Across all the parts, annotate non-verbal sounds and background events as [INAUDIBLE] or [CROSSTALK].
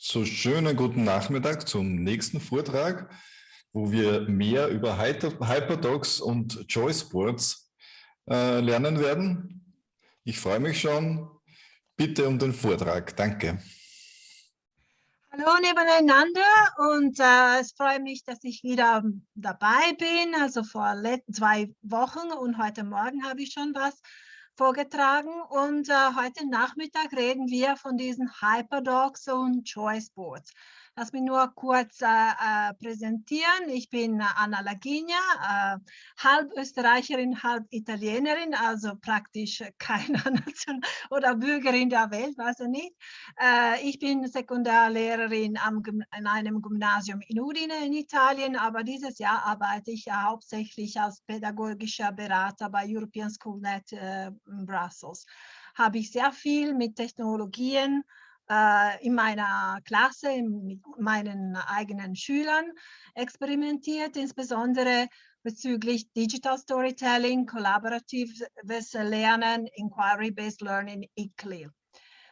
So, schönen guten Nachmittag zum nächsten Vortrag, wo wir mehr über Hyperdocs und Choice Boards äh, lernen werden. Ich freue mich schon. Bitte um den Vortrag. Danke. Hallo nebeneinander und äh, es freut mich, dass ich wieder dabei bin. Also vor zwei Wochen und heute Morgen habe ich schon was vorgetragen und äh, heute Nachmittag reden wir von diesen Hyperdocs und Choice Boards. Lass mich nur kurz äh, äh, präsentieren. Ich bin Anna Laginia, äh, halb Österreicherin, halb Italienerin, also praktisch keine [LAUGHS] Nation oder Bürgerin der Welt, weiß ich nicht. Äh, ich bin Sekundarlehrerin am, in einem Gymnasium in Udine in Italien, aber dieses Jahr arbeite ich ja hauptsächlich als pädagogischer Berater bei European Schoolnet äh, in Brussels. Habe ich sehr viel mit Technologien äh, in meiner Klasse mit meinen eigenen Schülern experimentiert, insbesondere bezüglich Digital Storytelling, kollaboratives Lernen, Inquiry-Based Learning, ICLI.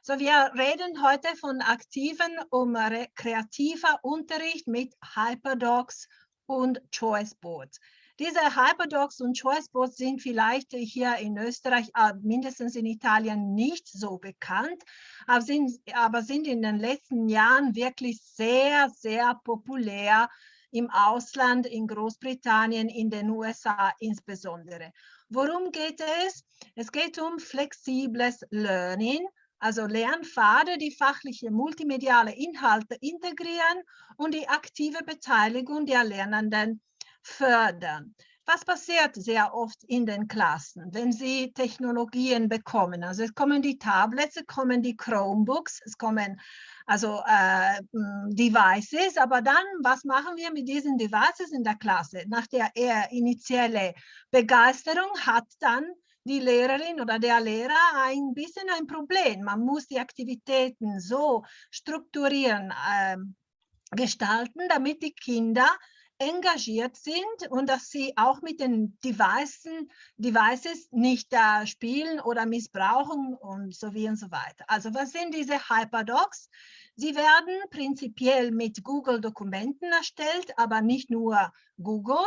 So, wir reden heute von aktiven um kreativer Unterricht mit Hyperdocs und Choice Boards. Diese Hyperdocs und Choiceboards sind vielleicht hier in Österreich, äh, mindestens in Italien, nicht so bekannt, aber sind, aber sind in den letzten Jahren wirklich sehr, sehr populär im Ausland, in Großbritannien, in den USA insbesondere. Worum geht es? Es geht um flexibles Learning, also Lernpfade, die fachliche multimediale Inhalte integrieren und die aktive Beteiligung der Lernenden fördern. Was passiert sehr oft in den Klassen, wenn sie Technologien bekommen? Also es kommen die Tablets, es kommen die Chromebooks, es kommen also äh, Devices, aber dann, was machen wir mit diesen Devices in der Klasse? Nach der eher initielle Begeisterung hat dann die Lehrerin oder der Lehrer ein bisschen ein Problem. Man muss die Aktivitäten so strukturieren, äh, gestalten, damit die Kinder engagiert sind und dass sie auch mit den Devices, Devices nicht äh, spielen oder missbrauchen und so wie und so weiter. Also was sind diese Hyperdocs? Sie werden prinzipiell mit Google-Dokumenten erstellt, aber nicht nur Google,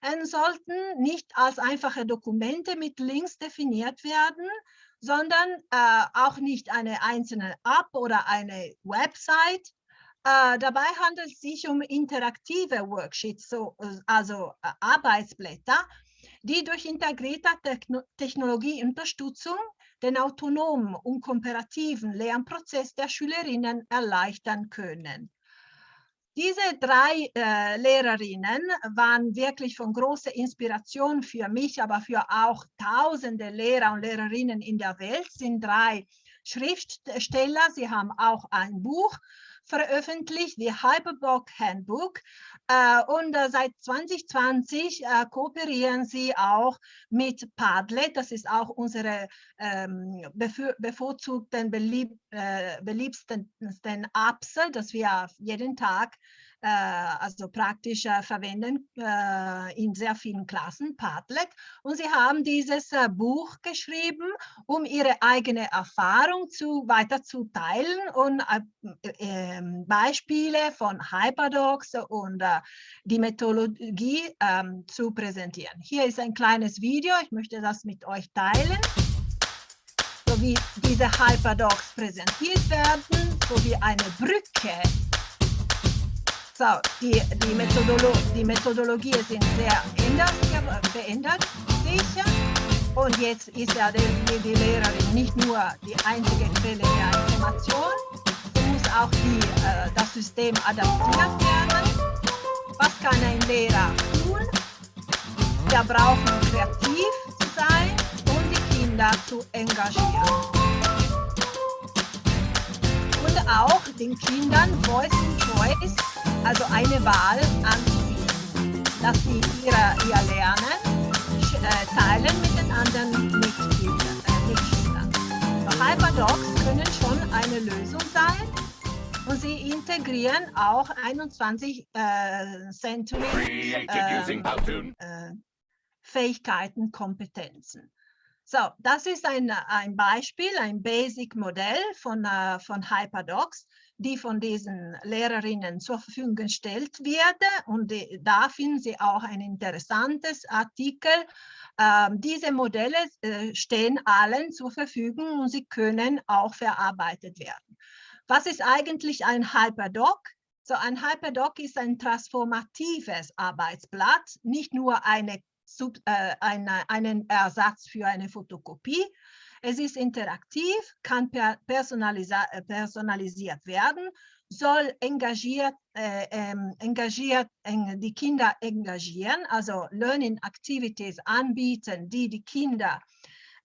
und sollten nicht als einfache Dokumente mit Links definiert werden, sondern äh, auch nicht eine einzelne App oder eine Website, äh, dabei handelt es sich um interaktive Worksheets, so, äh, also äh, Arbeitsblätter, die durch integrierte Techno Technologieunterstützung den autonomen und komparativen Lernprozess der Schülerinnen erleichtern können. Diese drei äh, Lehrerinnen waren wirklich von großer Inspiration für mich, aber für auch tausende Lehrer und Lehrerinnen in der Welt, sind drei Schriftsteller. Sie haben auch ein Buch veröffentlicht, die Hyperbook Handbook. Äh, und äh, seit 2020 äh, kooperieren sie auch mit Padlet. Das ist auch unsere ähm, bevorzugten, belieb, beliebsten Apps, das wir jeden Tag also praktisch äh, verwenden äh, in sehr vielen Klassen, Padlet. Und sie haben dieses Buch geschrieben, um ihre eigene Erfahrung zu, weiter zu teilen und ähm, Beispiele von Hyperdocs und die Methodologie ähm, zu präsentieren. Hier ist ein kleines Video, ich möchte das mit euch teilen so wie diese Hyperdocs präsentiert werden, sowie eine Brücke so, die, die, Methodolo die Methodologie sind sehr ändert, verändert sich. Und jetzt ist ja die, die, Lehrerin nicht nur die einzige Quelle der Information, sie muss auch die, äh, das System adaptiert werden. Was kann ein Lehrer tun? Wir brauchen kreativ zu sein und die Kinder zu engagieren. Und auch den Kindern Voice and Choice also eine Wahl anzubieten, dass sie ihre, ihr Lernen äh, teilen mit den anderen Mitgliedern. Äh, Mitschülern. Hyperdocs können schon eine Lösung sein und sie integrieren auch 21 äh, Century äh, äh, Fähigkeiten, Kompetenzen. So, das ist ein, ein Beispiel, ein Basic-Modell von, äh, von Hyperdocs. Die von diesen Lehrerinnen zur Verfügung gestellt wird. Und da finden Sie auch ein interessantes Artikel. Ähm, diese Modelle äh, stehen allen zur Verfügung und sie können auch verarbeitet werden. Was ist eigentlich ein Hyperdoc? So ein Hyperdoc ist ein transformatives Arbeitsblatt, nicht nur eine, äh, eine, einen Ersatz für eine Fotokopie, es ist interaktiv, kann äh, personalisiert werden, soll engagiert, äh, ähm, engagiert äh, die Kinder engagieren, also Learning Activities anbieten, die die Kinder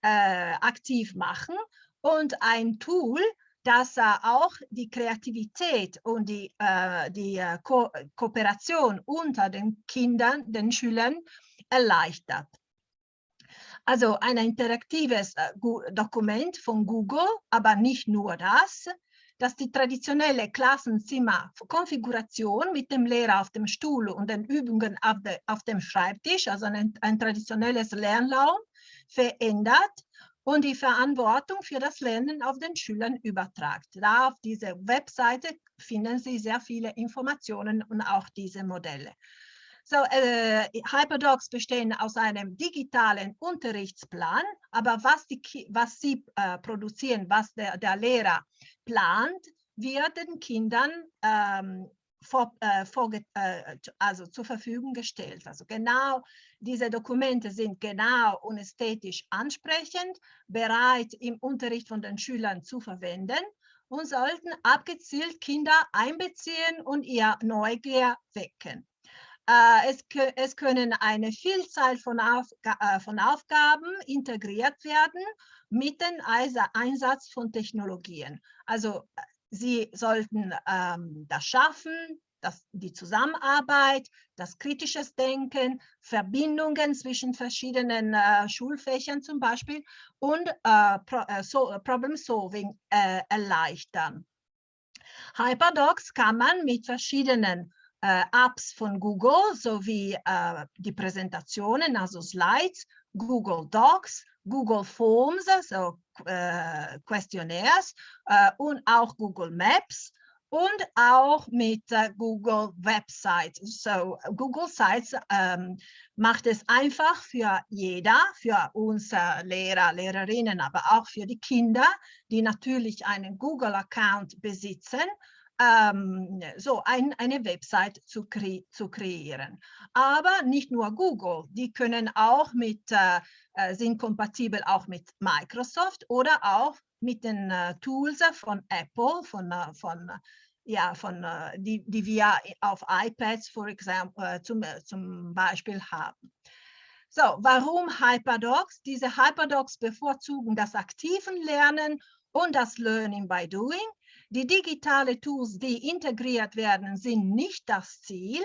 äh, aktiv machen und ein Tool, das auch die Kreativität und die, äh, die äh, Ko Kooperation unter den Kindern, den Schülern erleichtert. Also ein interaktives äh, Dokument von Google, aber nicht nur das, dass die traditionelle Klassenzimmerkonfiguration mit dem Lehrer auf dem Stuhl und den Übungen auf, de, auf dem Schreibtisch, also ein, ein traditionelles Lernraum, verändert und die Verantwortung für das Lernen auf den Schülern übertragt. Da auf dieser Webseite finden Sie sehr viele Informationen und auch diese Modelle. So, äh, Hyperdocs bestehen aus einem digitalen Unterrichtsplan, aber was, die, was sie äh, produzieren, was der, der Lehrer plant, wird den Kindern ähm, vor, äh, vor, äh, also zur Verfügung gestellt. Also genau diese Dokumente sind genau und ästhetisch ansprechend, bereit im Unterricht von den Schülern zu verwenden und sollten abgezielt Kinder einbeziehen und ihr Neugier wecken. Äh, es, es, können eine Vielzahl von, Auf, äh, von, Aufgaben integriert werden mit dem Einsatz von Technologien. Also äh, Sie sollten ähm, das schaffen, das, die Zusammenarbeit, das kritisches Denken, Verbindungen zwischen verschiedenen äh, Schulfächern zum Beispiel und äh, Pro, so, Problem Solving erleichtern. Hyperdocs kann man mit verschiedenen äh, Apps von Google sowie äh, die Präsentationen, also Slides, Google Docs, Google Forms, also äh, Questionnaires äh, und auch Google Maps und auch mit äh, Google Websites. So Google Sites ähm, macht es einfach für jeder, für uns äh, Lehrer, Lehrerinnen, aber auch für die Kinder, die natürlich einen Google-Account besitzen, ähm, so ein, eine Website zu, kre zu, kreieren. Aber nicht nur Google, die können auch mit, äh, äh, sind kompatibel auch mit Microsoft oder auch mit den äh, Tools von Apple, von, äh, von ja, von, äh, die, die wir auf iPads for example, zum, zum Beispiel haben. So, warum Hyperdocs? Diese Hyperdocs bevorzugen das aktiven Lernen und das Learning by Doing. Die digitalen Tools, die integriert werden, sind nicht das Ziel,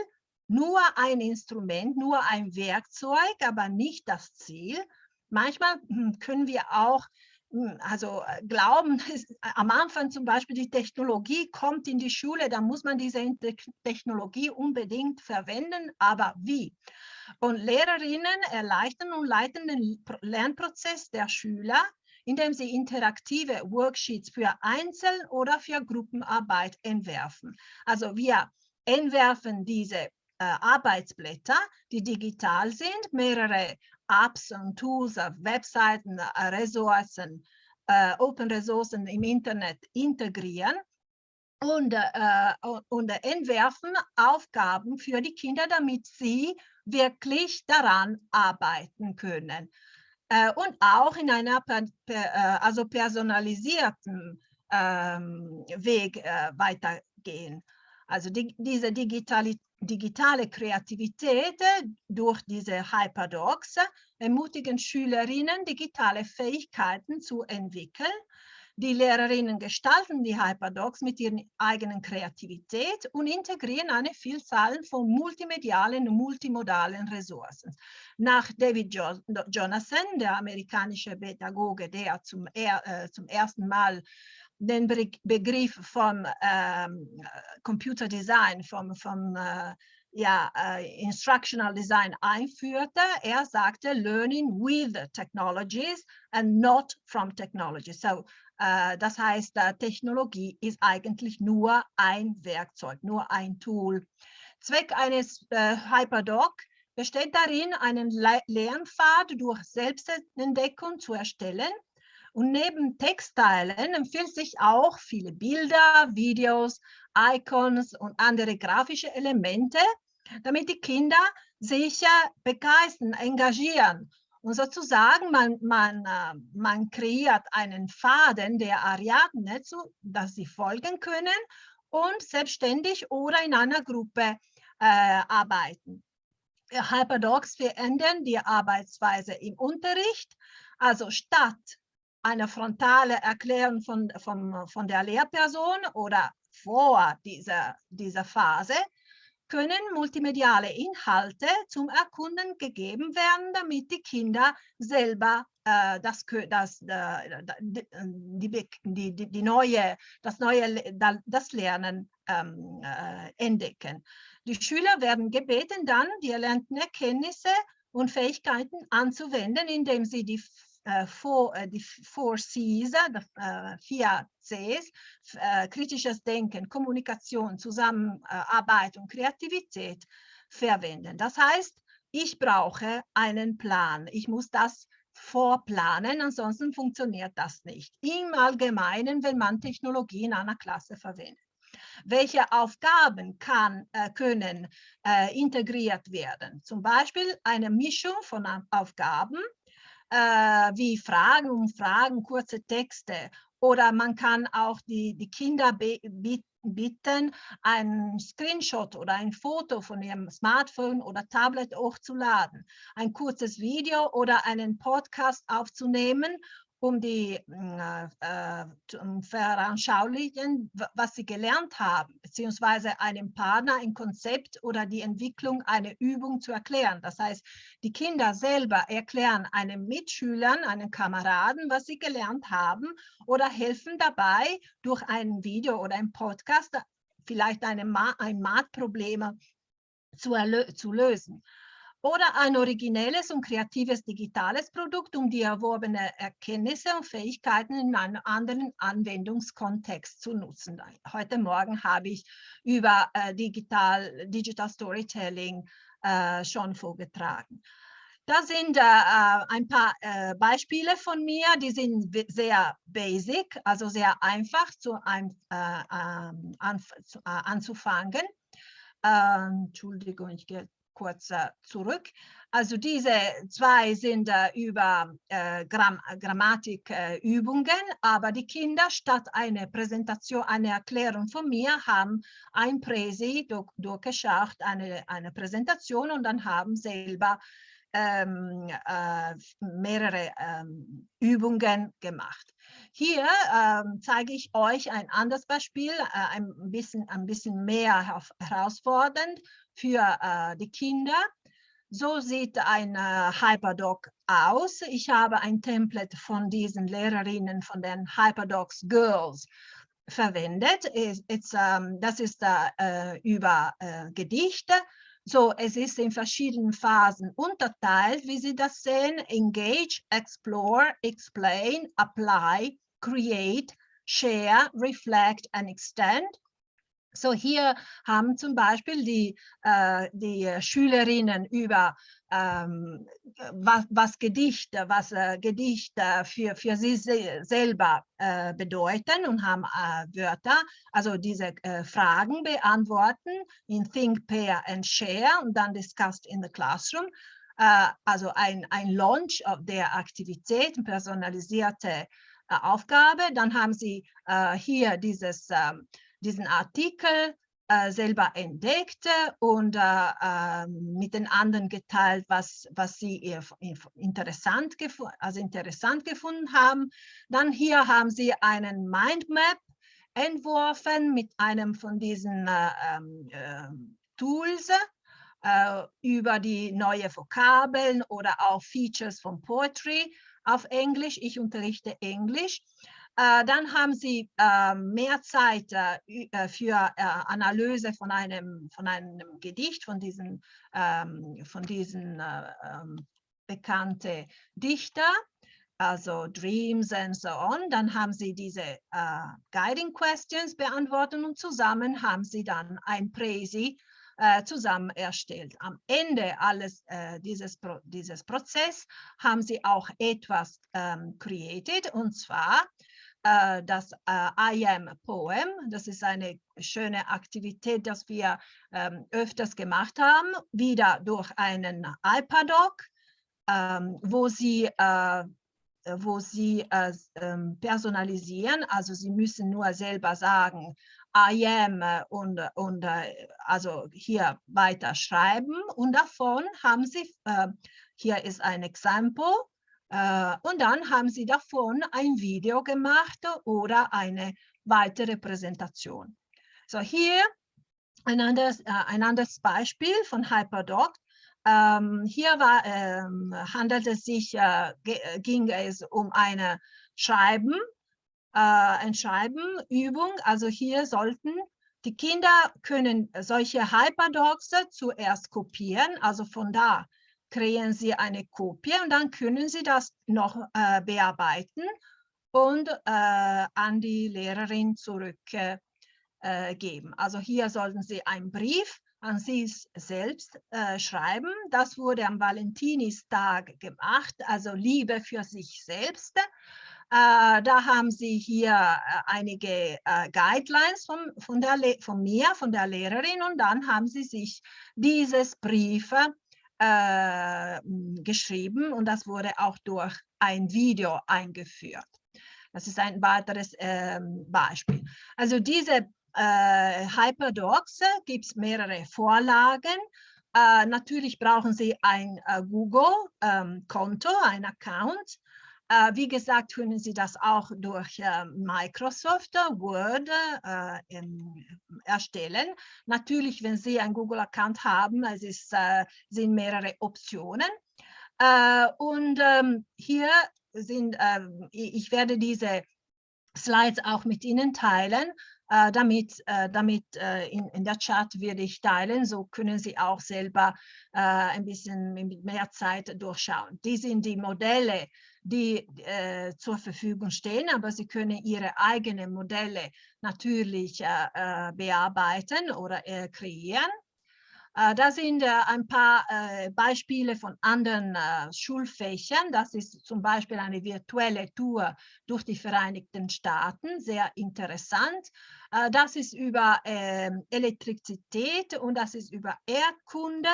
nur ein Instrument, nur ein Werkzeug, aber nicht das Ziel. Manchmal hm, können wir auch hm, also äh, glauben, [LAUGHS] am Anfang zum Beispiel die Technologie kommt in die Schule, dann muss man diese Technologie unbedingt verwenden, aber wie? Und Lehrerinnen erleichtern und leiten den Lernprozess der Schüler indem sie interaktive Worksheets für Einzel- oder für Gruppenarbeit entwerfen. Also wir entwerfen diese äh, Arbeitsblätter, die digital sind, mehrere Apps und Tools, Webseiten, äh, Ressourcen, äh, Open Ressourcen im Internet integrieren und, äh, und entwerfen Aufgaben für die Kinder, damit sie wirklich daran arbeiten können äh, und auch in einer per, per, äh, also personalisierten ähm, Weg äh, weitergehen. Also die, diese digitale, digitale Kreativität äh, durch diese Hyperdocs ermutigen Schülerinnen, digitale Fähigkeiten zu entwickeln die Lehrerinnen gestalten die Hyperdocs mit ihrer eigenen Kreativität und integrieren eine Vielzahl von multimedialen und multimodalen Ressourcen. Nach David jo Jonathan, der amerikanische Pädagoge, der zum, er, äh, zum ersten Mal den Be Begriff vom ähm, Computer Design, vom, vom äh, ja, äh, Instructional Design einführte. Er sagte, learning with technologies and not from technology. So, das heißt, äh, Technologie ist eigentlich nur ein Werkzeug, nur ein Tool. Zweck eines äh, Hyperdoc besteht darin, einen Le Lernpfad durch Selbstentdeckung zu erstellen. Und neben Textteilen empfiehlt sich auch viele Bilder, Videos, Icons und andere grafische Elemente, damit die Kinder sich begeistern, engagieren. Und sozusagen, man, man, äh, man kreiert einen Faden der Ariadne, zu, dass sie folgen können und selbstständig oder in einer Gruppe äh, arbeiten. Hyperdocs verändern die Arbeitsweise im Unterricht. Also statt einer frontale Erklärung von, von, von der Lehrperson oder vor dieser, dieser Phase können multimediale Inhalte zum Erkunden gegeben werden, damit die Kinder selber äh, das, das, äh, die, die, die, die, neue, das neue das Lernen ähm, äh, entdecken. Die Schüler werden gebeten, dann die erlernten Erkenntnisse und Fähigkeiten anzuwenden, indem sie die äh, four, äh, die Four Cs, äh, vier Cs, kritisches Denken, Kommunikation, Zusammenarbeit und Kreativität verwenden. Das heißt, ich brauche einen Plan. Ich muss das vorplanen, ansonsten funktioniert das nicht. Im Allgemeinen, wenn man Technologie in einer Klasse verwendet. Welche Aufgaben kann, äh, können äh, integriert werden? Zum Beispiel eine Mischung von Aufgaben, äh, wie Fragen, Umfragen, kurze Texte. Oder man kann auch die, die Kinder bitten, einen Screenshot oder ein Foto von ihrem Smartphone oder Tablet hochzuladen, ein kurzes Video oder einen Podcast aufzunehmen um die äh, äh um veranschaulichen, was sie gelernt haben, beziehungsweise einem Partner ein Konzept oder die Entwicklung einer Übung zu erklären. Das heißt, die Kinder selber erklären einem Mitschülern, einem Kameraden, was sie gelernt haben oder helfen dabei, durch ein Video oder ein Podcast vielleicht eine, ein Mathproblem zu, zu lösen oder ein originelles und kreatives digitales Produkt, um die erworbenen Erkenntnisse und Fähigkeiten in einem anderen Anwendungskontext zu nutzen. Heute Morgen habe ich über äh, Digital, Digital Storytelling äh, schon vorgetragen. Da sind äh, äh ein paar äh, Beispiele von mir, die sind sehr basic, also sehr einfach zu, ein, äh, ähm, an, anzufangen. Ähm, Entschuldigung, ich gehe kurz zurück. Also diese zwei sind über äh, Gramm Grammatikübungen, aber die Kinder statt einer Präsentation, eine Erklärung von mir, haben ein Präsi durch, durchgeschaut, eine, eine Präsentation und dann haben selber ähm, äh, mehrere ähm, Übungen gemacht. Hier ähm, zeige ich euch ein anderes Beispiel, äh, ein, bisschen, ein bisschen mehr herausfordernd für äh, die Kinder. So sieht ein äh, Hyperdoc aus. Ich habe ein Template von diesen Lehrerinnen, von den Hyperdocs Girls verwendet. It's, um, das ist äh, über äh, Gedichte. So, es ist in verschiedenen Phasen unterteilt, wie Sie das sehen. Engage, Explore, Explain, Apply, Create, Share, Reflect and Extend. So hier haben zum Beispiel die, äh, die Schülerinnen über ähm, was, was Gedichte, was äh, Gedichte für, für sie se selber äh, bedeuten und haben äh, Wörter, also diese äh, Fragen beantworten in Think, Pair and Share und dann discussed in the classroom. Äh, also ein, ein Launch der Aktivität, personalisierte Aufgabe. Dann haben sie hier dieses ähm, diesen Artikel äh, selber entdeckt und äh, äh, mit den anderen geteilt, was, was sie interessant, also interessant gefunden haben. Dann hier haben sie einen Mindmap entworfen mit einem von diesen äh, ähm, ähm, Tools äh, über die neue Vokabeln oder auch Features von Poetry auf Englisch. Ich unterrichte Englisch. Äh, dann haben Sie äh, mehr Zeit äh, äh für äh, Analyse von einem, von einem Gedicht, von diesen, ähm, von diesen ähm, bekannten Dichter also Dreams and so on. Dann haben Sie diese Guiding Questions beantwortet und zusammen haben Sie dann ein Präsi zusammen erstellt. Am Ende alles uh, dieses, Pro dieses Prozess haben Sie auch etwas ähm, created und zwar das I Am Poem. Das ist eine schöne Aktivität, das wir ähm, öfters gemacht haben, wieder durch einen iPad-Doc, ähm, wo Sie äh, wo sie äh, ähm, personalisieren, also sie müssen nur selber sagen, I am äh, und, und also hier weiter schreiben und davon haben sie, hier ist ein Exempel und dann haben sie davon ein Video gemacht oder eine weitere Präsentation. So hier ein anderes, ein anderes Beispiel von HyperDoc. Ähm, hier war, ähm, handelt es sich, äh, ging es um eine Schreiben, äh, Schreibenübung. Also hier sollten die Kinder können solche Hyperdocs zuerst kopieren, also von da kreieren sie eine Kopie und dann können sie das noch äh, bearbeiten und äh, an die Lehrerin zurückgeben. Äh, also hier sollten sie einen Brief an sie selbst äh, schreiben. Das wurde am Valentinistag gemacht, also Liebe für sich selbst. Äh, da haben Sie hier äh, einige äh, Guidelines von, von, der von mir, von der Lehrerin und dann haben Sie sich dieses Brief äh, geschrieben und das wurde auch durch ein Video eingeführt. Das ist ein weiteres ähm, Beispiel. Also diese äh, Hyperdocs gibt es mehrere Vorlagen. Äh, natürlich brauchen Sie ein äh, Google-Konto, ähm, ein Account. Äh, wie gesagt, können Sie das auch durch äh, Microsoft Word äh, in, erstellen. Natürlich, wenn Sie ein Google-Account haben, es ist, sind mehrere Optionen. und ähm, hier sind, ähm, ich werde diese Slides auch mit Ihnen teilen äh, damit, äh, damit äh, in, in der Chat werde ich teilen, so können Sie auch selber äh, ein bisschen mit mehr Zeit durchschauen. Die sind die Modelle, die äh, zur Verfügung stehen, aber Sie können Ihre eigenen Modelle natürlich äh, bearbeiten oder kreieren. Äh, da sind äh, ein paar äh, Beispiele von anderen Schulfächern. Das ist zum Beispiel eine virtuelle Tour durch die Vereinigten Staaten, sehr interessant. Das ist über ähm, Elektrizität und das ist über Erdkunde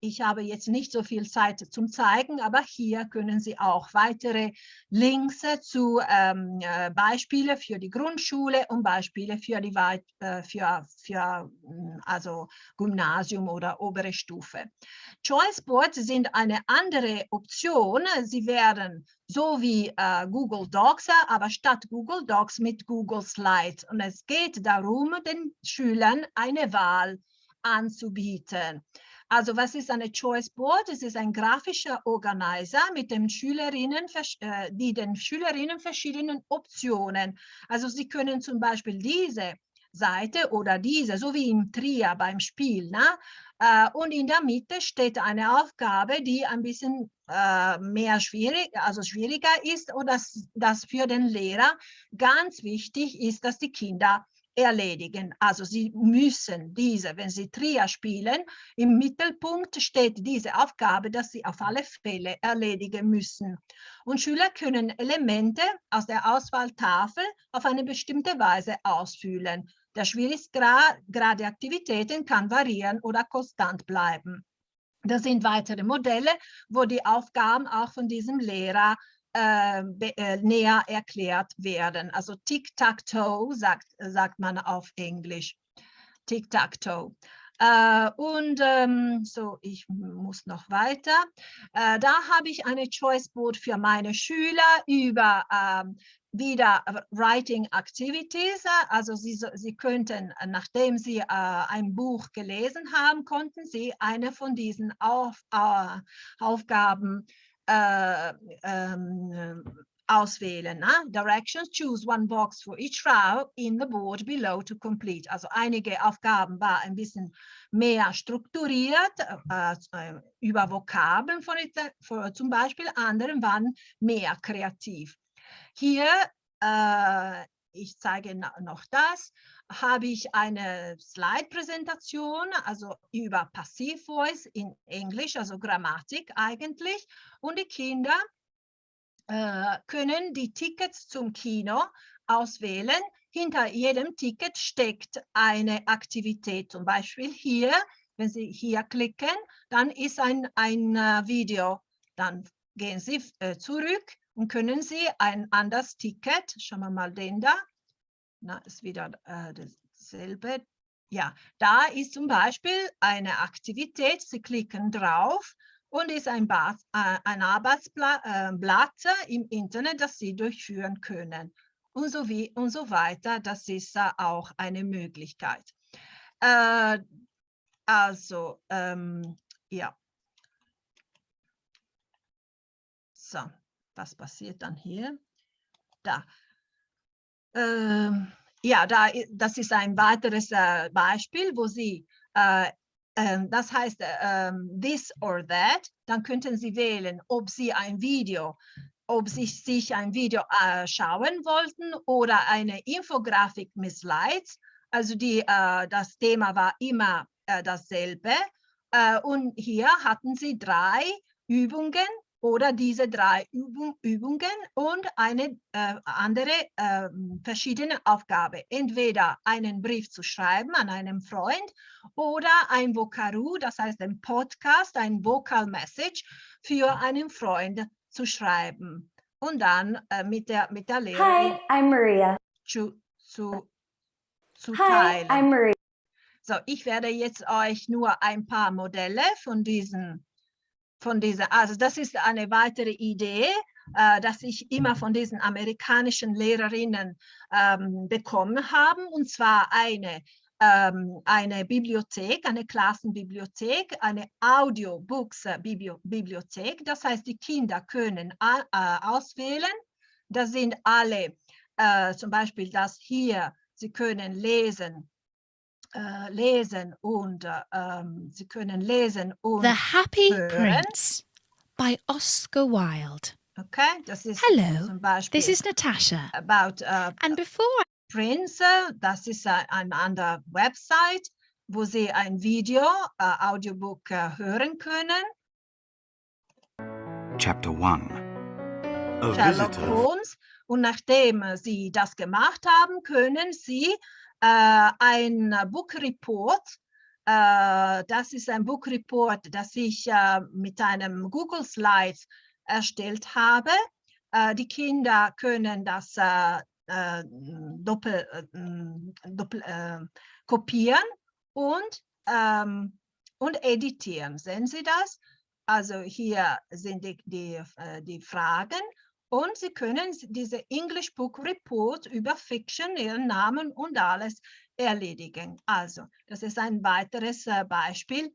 ich habe jetzt nicht so viel Zeit zum Zeigen, aber hier können Sie auch weitere Links zu ähm, äh, Beispiele für die Grundschule und Beispiele für die äh, für, für hm, also Gymnasium oder obere Stufe. Choice Boards sind eine andere Option. Sie werden so wie äh, Google Docs, aber statt Google Docs mit Google Slides. Und es geht darum, den Schülern eine Wahl anzubieten. Also was ist eine Choice Board? Es ist ein grafischer Organizer mit den Schülerinnen, äh, die den Schülerinnen verschiedenen Optionen. Also sie können zum Beispiel diese Seite oder diese, so wie im Trier beim Spiel. Ne? Äh, und in der Mitte steht eine Aufgabe, die ein bisschen äh, mehr schwierig, also schwieriger ist oder das, das für den Lehrer ganz wichtig ist, dass die Kinder erledigen. Also sie müssen diese, wenn sie Trier spielen, im Mittelpunkt steht diese Aufgabe, dass sie auf alle Fälle erledigen müssen. Und Schüler können Elemente aus der Auswahltafel auf eine bestimmte Weise ausfüllen. Der Schwierigkeitsgrad der Aktivitäten kann variieren oder konstant bleiben. Das sind weitere Modelle, wo die Aufgaben auch von diesem Lehrer äh, äh, näher erklärt werden. Also Tic-Tac-Toe sagt, sagt man auf Englisch. Tic-Tac-Toe. Äh, und ähm, so, ich muss noch weiter. Äh, da habe ich eine Choice Board für meine Schüler über ähm, wieder Writing Activities. Also Sie, Sie könnten, nachdem Sie äh, ein Buch gelesen haben, konnten Sie eine von diesen Auf, äh, Aufgaben äh, ähm, auswählen. Ne? Directions, choose one box for each row in the board below to complete. Also einige Aufgaben war ein bisschen mehr strukturiert, äh, über Vokabeln von, für, zum Beispiel, andere waren mehr kreativ. Hier, äh, ich zeige noch das, habe ich eine Slide-Präsentation, also über Passivvoice in Englisch, also Grammatik eigentlich. Und die Kinder äh, können die Tickets zum Kino auswählen. Hinter jedem Ticket steckt eine Aktivität. Zum Beispiel hier, wenn Sie hier klicken, dann ist ein, ein uh, Video. Dann gehen Sie äh, zurück und können Sie ein anderes Ticket, schauen wir mal den da, na, ist wieder äh, dasselbe. Ja, da ist zum Beispiel eine Aktivität, Sie klicken drauf und ist ein, Bas, äh, ein Arbeitsblatt äh, im Internet, das Sie durchführen können und so, wie, und so weiter. Das ist auch eine Möglichkeit. Äh, also, ähm, ja. So, was passiert dann hier? Da. Ähm, ja, da, das ist ein weiteres äh, Beispiel, wo Sie äh, ähm, das heißt ähm, this or that, dann könnten Sie wählen, ob Sie ein Video, ob Sie sich ein Video äh, schauen wollten oder eine Infografik mit Slides. Also die, äh, das Thema war immer äh, dasselbe. Äh, und hier hatten Sie drei Übungen oder diese drei Übung, Übungen und eine äh, andere äh, verschiedene Aufgabe. Entweder einen Brief zu schreiben an einen Freund oder ein Vokaru, das heißt ein Podcast, ein Vocal Message für einen Freund zu schreiben und dann äh, mit, der, mit der Lehrerin Hi, I'm Maria. Zu, zu, zu Hi, teilen. I'm Maria. So, ich werde jetzt euch nur ein paar Modelle von diesen von dieser, also das ist eine weitere Idee, äh, dass ich immer von diesen amerikanischen Lehrerinnen ähm, bekommen habe, und zwar eine, ähm, eine Bibliothek, eine Klassenbibliothek, eine Audiobooks-Bibliothek. Das heißt, die Kinder können äh, auswählen. Da sind alle, äh, zum Beispiel das hier, sie können lesen äh, lesen und äh, ähm, Sie können lesen und The Happy hören. Prince by Oscar Wilde. Okay, das ist Hello, zum Beispiel This is Natasha. about uh, And before Prince. Das ist ein, ein andere Website, wo Sie ein Video, uh, Audiobook uh, hören können. Chapter 1 A Sherlock visitor Holmes. Und nachdem Sie das gemacht haben, können Sie äh, ein Book Report. Äh, das ist ein Book Report, das ich äh, mit einem Google Slides erstellt habe. Äh, die Kinder können das äh, äh, doppel, doppel kopieren und, ähm, und editieren. Sehen Sie das? Also hier sind die, die, die Fragen und Sie können diese English Book Report über Fiction, Ihren Namen und alles erledigen. Also, das ist ein weiteres äh, Beispiel.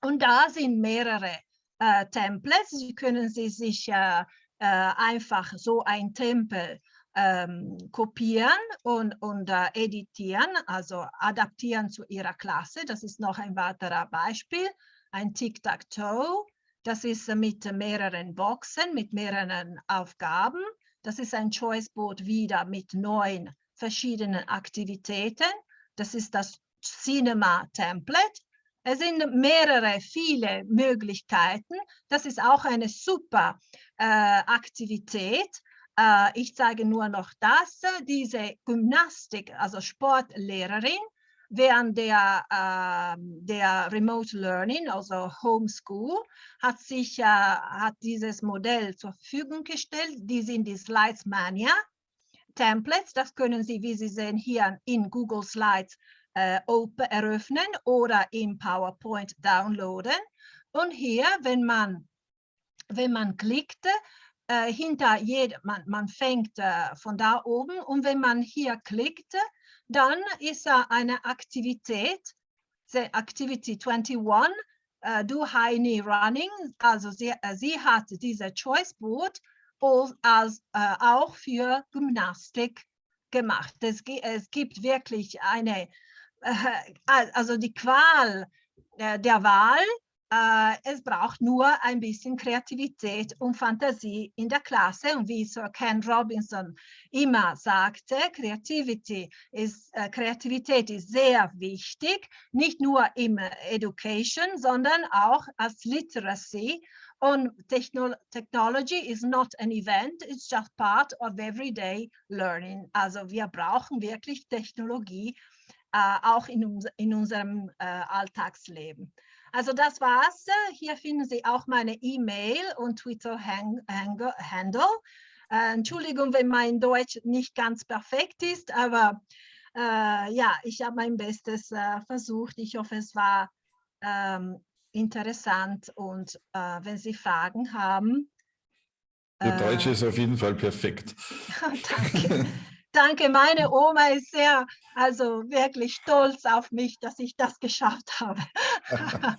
Und da sind mehrere äh, Templates. Sie können Sie sich äh, äh, einfach so ein Tempel ähm, kopieren und, und äh, editieren, also adaptieren zu Ihrer Klasse. Das ist noch ein weiterer Beispiel. Ein Tic-Tac-Toe das ist mit mehreren Boxen, mit mehreren Aufgaben. Das ist ein Choiceboard wieder mit neun verschiedenen Aktivitäten. Das ist das Cinema Template. Es sind mehrere, viele Möglichkeiten. Das ist auch eine super äh, Aktivität. Äh, ich zeige nur noch das. Diese Gymnastik, also Sportlehrerin, während der, äh, der Remote Learning, also Homeschool, hat sich äh, hat dieses Modell zur Verfügung gestellt. Die sind die Slides Mania Templates. Das können Sie, wie Sie sehen, hier in Google Slides äh, open, eröffnen oder im PowerPoint downloaden. Und hier, wenn man, wenn man klickt, äh, hinter jedem, man, man fängt äh, von da oben und wenn man hier klickt, dann ist eine Aktivität, Activity 21, uh, Do High Knee Running. Also sie, uh, sie hat diese Choice Board als, äh, auch für Gymnastik gemacht. Es, es gibt wirklich eine, äh, al- also die Qual äh, der Wahl. Äh, es braucht nur ein bisschen Kreativität und Fantasie in der Klasse. Und wie Sir Ken Robinson immer sagte, Creativity ist, äh, Kreativität ist sehr wichtig, nicht nur im Education, sondern auch als Literacy. Und Techno Technology is not an event, it's just part of everyday learning. Also wir brauchen wirklich Technologie äh, auch in, in unserem äh, Alltagsleben. Also das war's. Hier finden Sie auch meine E-Mail und Twitter-Handle. Äh, Entschuldigung, wenn mein Deutsch nicht ganz perfekt ist, aber äh, ja, ich habe mein Bestes äh, versucht. Ich hoffe, es war ähm, interessant und äh, wenn Sie Fragen haben. Der äh, Deutsche ist auf jeden Fall perfekt. [LAUGHS] Danke. [LAUGHS] Danke, meine Oma ist sehr, also wirklich stolz auf mich, dass ich das geschafft habe. [LAUGHS]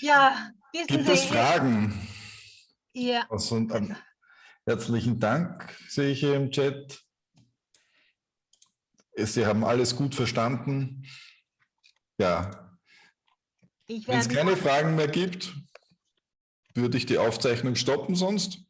ja, wissen Gibt Sie, es Fragen? Ihr, Also, ähm, herzlichen Dank, sehe ich hier im Chat. Sie haben alles gut verstanden. Ja, wenn es keine Fragen mehr gibt, würde ich die Aufzeichnung stoppen sonst.